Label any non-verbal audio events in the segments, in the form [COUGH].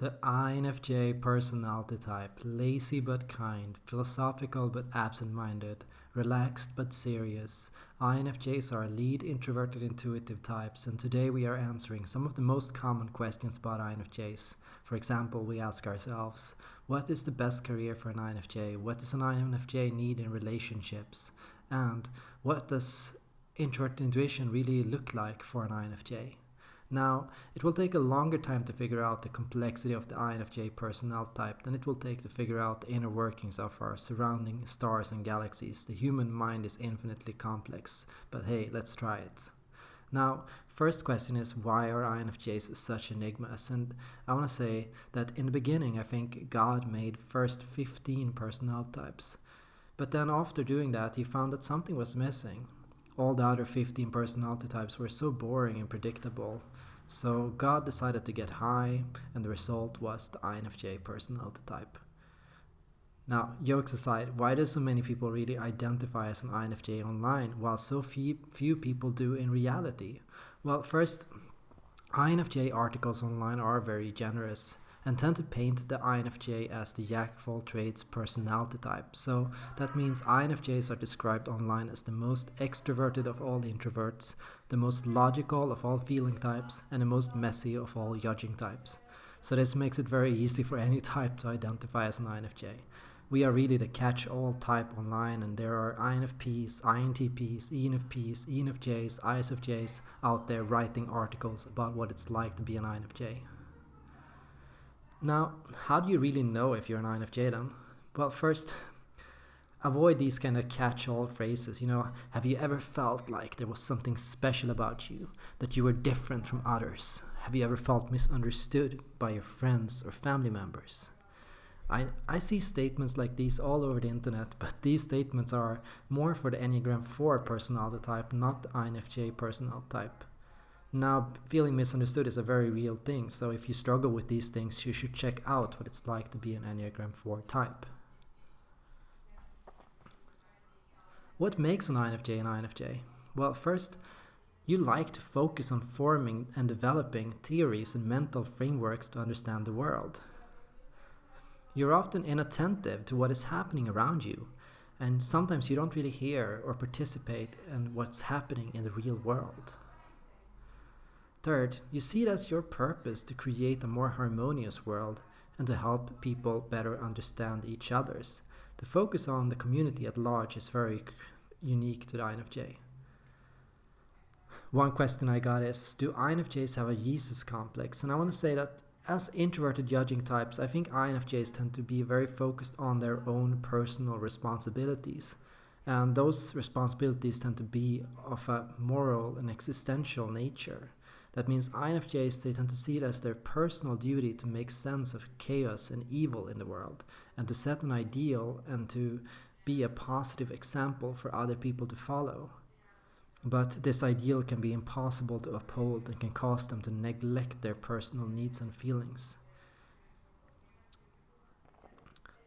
The INFJ personality type, lazy but kind, philosophical but absent-minded, relaxed but serious. INFJs are lead introverted intuitive types and today we are answering some of the most common questions about INFJs. For example, we ask ourselves, what is the best career for an INFJ? What does an INFJ need in relationships? And what does introverted intuition really look like for an INFJ? Now, it will take a longer time to figure out the complexity of the INFJ personality type than it will take to figure out the inner workings of our surrounding stars and galaxies. The human mind is infinitely complex, but hey, let's try it. Now, first question is why are INFJs such enigmas? And I want to say that in the beginning, I think God made first 15 personality types. But then after doing that, he found that something was missing. All the other 15 personality types were so boring and predictable so God decided to get high, and the result was the INFJ personality type. Now, jokes aside, why do so many people really identify as an INFJ online while so few, few people do in reality? Well, first, INFJ articles online are very generous and tend to paint the INFJ as the jack of all trades personality type. So that means INFJs are described online as the most extroverted of all introverts, the most logical of all feeling types, and the most messy of all judging types. So this makes it very easy for [LAUGHS] any type to identify as an INFJ. We are really the catch-all type online and there are INFPs, INTPs, ENFPs, ENFJs, ISFJs out there writing articles about what it's like to be an INFJ. Now, how do you really know if you're an INFJ then? Well, first, avoid these kind of catch-all phrases. You know, have you ever felt like there was something special about you, that you were different from others? Have you ever felt misunderstood by your friends or family members? I, I see statements like these all over the internet, but these statements are more for the Enneagram 4 personality type, not the INFJ personality type. Now, feeling misunderstood is a very real thing, so if you struggle with these things, you should check out what it's like to be an Enneagram 4 type. What makes an INFJ an INFJ? Well, first, you like to focus on forming and developing theories and mental frameworks to understand the world. You're often inattentive to what is happening around you, and sometimes you don't really hear or participate in what's happening in the real world. Third, you see it as your purpose to create a more harmonious world and to help people better understand each other's. The focus on the community at large is very unique to the INFJ. One question I got is, do INFJs have a Jesus complex? And I want to say that as introverted judging types, I think INFJs tend to be very focused on their own personal responsibilities. And those responsibilities tend to be of a moral and existential nature. That means INFJs they tend to see it as their personal duty to make sense of chaos and evil in the world and to set an ideal and to be a positive example for other people to follow. But this ideal can be impossible to uphold and can cause them to neglect their personal needs and feelings.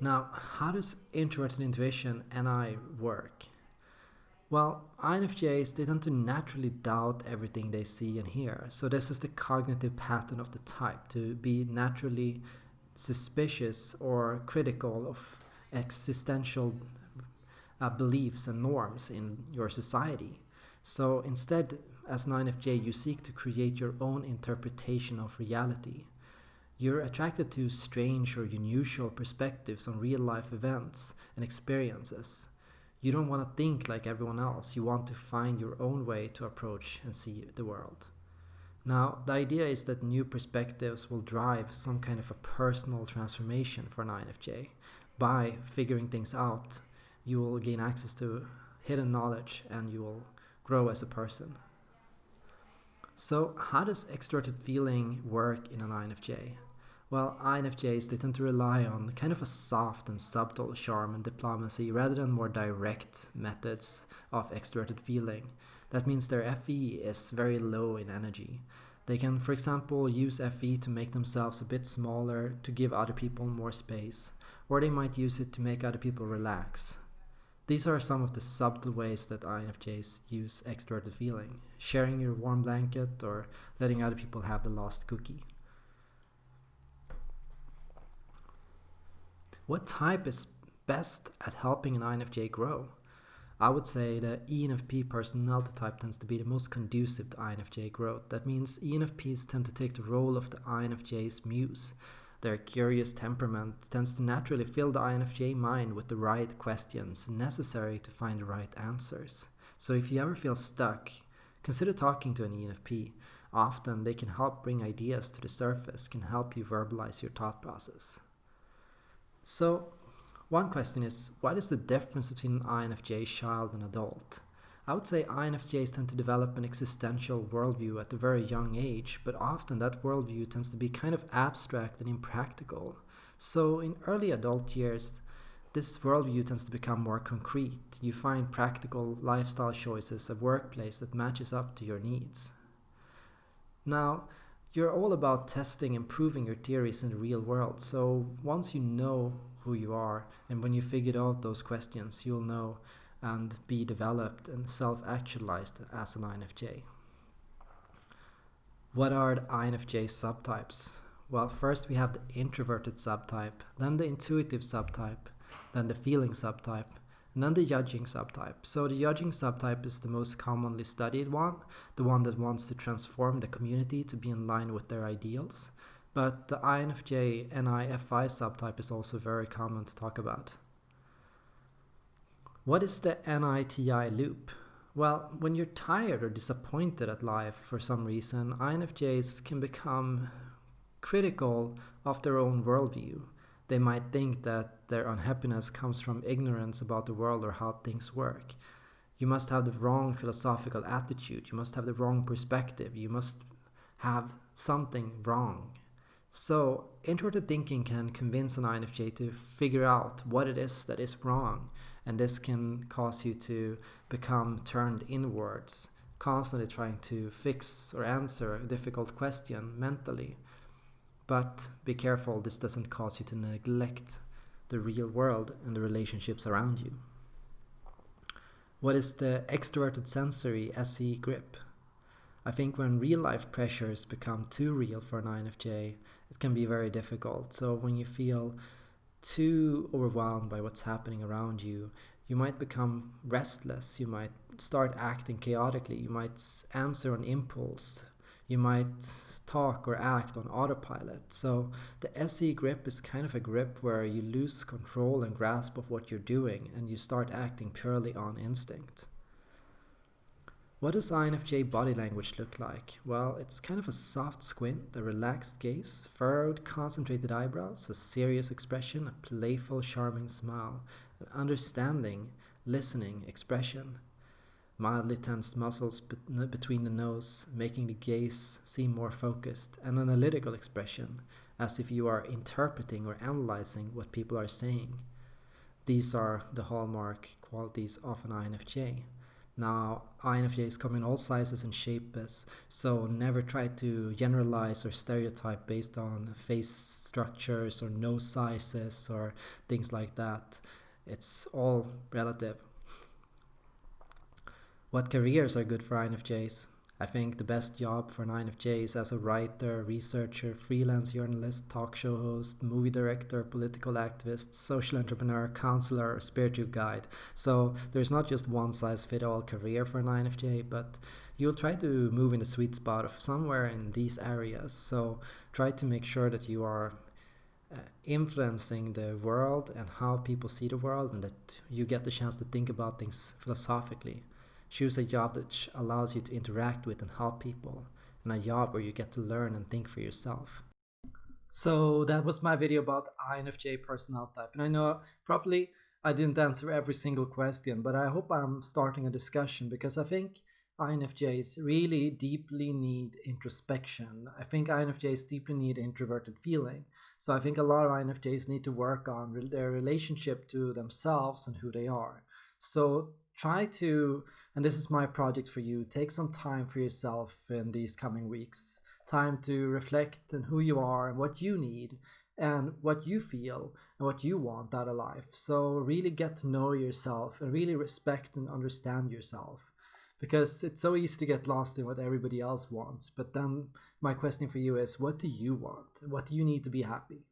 Now, how does introverted intuition NI work? Well, INFJs, they tend to naturally doubt everything they see and hear. So this is the cognitive pattern of the type, to be naturally suspicious or critical of existential uh, beliefs and norms in your society. So instead, as an INFJ, you seek to create your own interpretation of reality. You're attracted to strange or unusual perspectives on real life events and experiences. You don't want to think like everyone else. You want to find your own way to approach and see the world. Now, the idea is that new perspectives will drive some kind of a personal transformation for an INFJ. By figuring things out, you will gain access to hidden knowledge and you will grow as a person. So, how does extroverted feeling work in an INFJ? Well, INFJs, they tend to rely on kind of a soft and subtle charm and diplomacy rather than more direct methods of extroverted feeling. That means their FE is very low in energy. They can, for example, use FE to make themselves a bit smaller to give other people more space, or they might use it to make other people relax. These are some of the subtle ways that INFJs use extroverted feeling, sharing your warm blanket or letting other people have the last cookie. What type is best at helping an INFJ grow? I would say the ENFP personality type tends to be the most conducive to INFJ growth. That means ENFPs tend to take the role of the INFJ's muse. Their curious temperament tends to naturally fill the INFJ mind with the right questions necessary to find the right answers. So if you ever feel stuck, consider talking to an ENFP. Often they can help bring ideas to the surface, can help you verbalize your thought process. So one question is, what is the difference between an INFJ child and adult? I would say INFJs tend to develop an existential worldview at a very young age, but often that worldview tends to be kind of abstract and impractical. So in early adult years, this worldview tends to become more concrete. You find practical lifestyle choices, a workplace that matches up to your needs. Now, you're all about testing and proving your theories in the real world. So once you know who you are and when you figured out those questions, you'll know and be developed and self-actualized as an INFJ. What are the INFJ subtypes? Well, first we have the introverted subtype, then the intuitive subtype, then the feeling subtype, and the judging subtype. So the judging subtype is the most commonly studied one, the one that wants to transform the community to be in line with their ideals. But the INFJ NIFI subtype is also very common to talk about. What is the NITI loop? Well, when you're tired or disappointed at life for some reason, INFJs can become critical of their own worldview. They might think that their unhappiness comes from ignorance about the world or how things work. You must have the wrong philosophical attitude. You must have the wrong perspective. You must have something wrong. So, introverted thinking can convince an INFJ to figure out what it is that is wrong and this can cause you to become turned inwards, constantly trying to fix or answer a difficult question mentally. But be careful, this doesn't cause you to neglect the real world and the relationships around you. What is the extroverted sensory SE grip? I think when real life pressures become too real for an INFJ, it can be very difficult. So when you feel too overwhelmed by what's happening around you, you might become restless, you might start acting chaotically, you might answer on impulse, you might talk or act on autopilot. So the SE grip is kind of a grip where you lose control and grasp of what you're doing and you start acting purely on instinct. What does INFJ body language look like? Well, it's kind of a soft squint, a relaxed gaze, furrowed, concentrated eyebrows, a serious expression, a playful, charming smile, an understanding, listening expression. Mildly tensed muscles between the nose, making the gaze seem more focused, an analytical expression, as if you are interpreting or analyzing what people are saying. These are the hallmark qualities of an INFJ. Now, INFJs come in all sizes and shapes, so never try to generalize or stereotype based on face structures or nose sizes or things like that. It's all relative. What careers are good for INFJs? I think the best job for an INFJ is as a writer, researcher, freelance journalist, talk show host, movie director, political activist, social entrepreneur, counselor, or spiritual guide. So there's not just one size fit all career for an INFJ, but you'll try to move in the sweet spot of somewhere in these areas. So try to make sure that you are uh, influencing the world and how people see the world and that you get the chance to think about things philosophically. Choose a job that allows you to interact with and help people, and a job where you get to learn and think for yourself. So that was my video about INFJ personality type. And I know probably I didn't answer every single question, but I hope I'm starting a discussion because I think INFJs really deeply need introspection. I think INFJs deeply need introverted feeling. So I think a lot of INFJs need to work on their relationship to themselves and who they are. So try to, and this is my project for you, take some time for yourself in these coming weeks. Time to reflect on who you are and what you need and what you feel and what you want out of life. So really get to know yourself and really respect and understand yourself. Because it's so easy to get lost in what everybody else wants. But then my question for you is what do you want? What do you need to be happy?